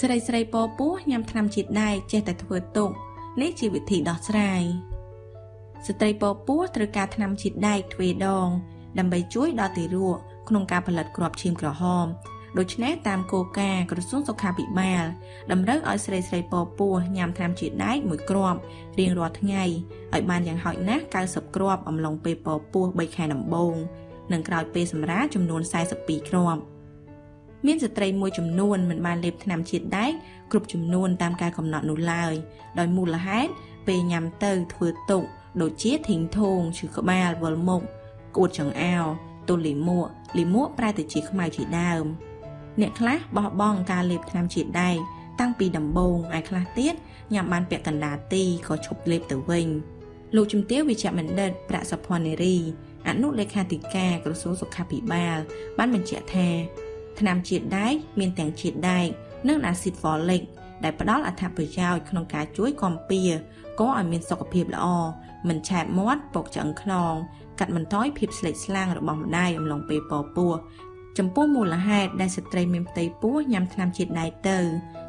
ស្រីស្រីពពោះញ៉ាំថ្នាំជាតិដែកចេះតែធ្វើទុកនេះជាវិធីដោះស្រាយស្ត្រីពពោះត្រូវការថ្នាំជាតិដែកទ្វេដង ដើម្បីជួយដល់ទារកក្នុងការផលិតគ្រាប់ឈាមក្រហមដូច្នេះតាមគោលការណ៍ក្រសួងសុខាភិបាលតម្រូវឲ្យស្រីស្រីពពោះញ៉ាំថ្នាំជាតិដែកមួយគ្រាប់រៀងរាល់ថ្ងៃឲ្យបានយ៉ាងហោចណាស់90គ្រាប់អំឡុងពេលពពោះ3ខែដំបូងនិងក្រោយពេលសម្រាលចំនួន42គ្រាប់ មានស្ត្រីមួយចំនួនមិនបានលេបថ្នាំជាតិដែកគ្រប់ចំនួនតាមការកំណត់នោះឡើយដោយមូលហេតុពេលញ៉ាំទៅធ្វើទុកដូចជាធីងធងឈឺក្បាលវល់មុខក្អួតចង្អោរទល់លីមួកលីមួកប្រែទៅជាខ្មៅជាដើម អ្នកខ្លះបោះបង់ការលេបថ្នាំជាតិដែកតាំងពីដំបូងឯខ្លះទៀតញ៉ាំបានពាក់កណ្ដាលទីក៏ឈប់លេបទៅវិញលោកជំទាវវិជ្ជបណ្ឌិតប្រាក់សុភ័ណ្ឌនារីអនុលេខាធិការក្រសួងសុខាភិបាលបានបញ្ជាក់ថា ថ្នាំជាតិដែកមានទាំងជាតិដែកនិងអាស៊ីតហ្វលិកដែលផ្ដល់អត្ថប្រយោជន៍ក្នុងការជួយកំពារក៏ឲ្យមានសុខភាពល្អមិនឆែបមាត់ពុកឆ្អឹងខ្នងកាត់បន្ថយភាពស្លេកស្លាំងរបស់ម្ដាយអំឡុងពេលពពោះចំពោះមូលហេតុដែលស្ត្រីមានផ្ទៃពោះញ៉ាំថ្នាំជាតិដែកទៅ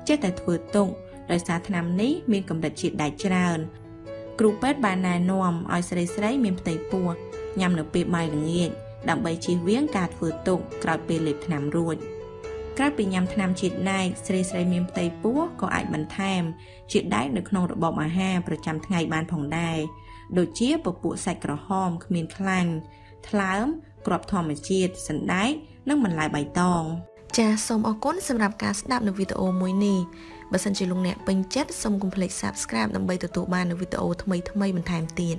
ចេះតែធ្វើទុកដោយសារថ្នាំនេះមានកម្រិតជាតិដែកច្រើនគ្រូពេទ្យបានណែនាំឲ្យស្រីស្រីមានផ្ទៃពោះញ៉ាំនៅពេលបាយល្ងាច ដើម្បីជៀសវាងការធ្វើទុកក្រោយពេលលេបថ្នាំរួចក្រៅពីញ៉ាំថ្នាំជាតិដែកស្រីស្រីមានផ្ទៃពោះក៏អាចបន្ថែមជាតិដែកនៅក្នុងរបបអាហារប្រចាំថ្ងៃបានផងដែរដូចជាពពួកសាច់ក្រហមគ្មានខ្លាញ់ថ្លើមគ្រាប់ធម្មជាតិសណ្ដែកនិងបន្លែបៃតងចាសសូមអរគុណសម្រាប់ការស្ដាប់នៅវីដេអូមួយនេះបើសិនជាលោកអ្នកពេញចិត្តសូមកុំភ្លេច Subscribe ដើម្បីទទួលបាននូវវីដេអូថ្មីៗបន្ថែមទៀត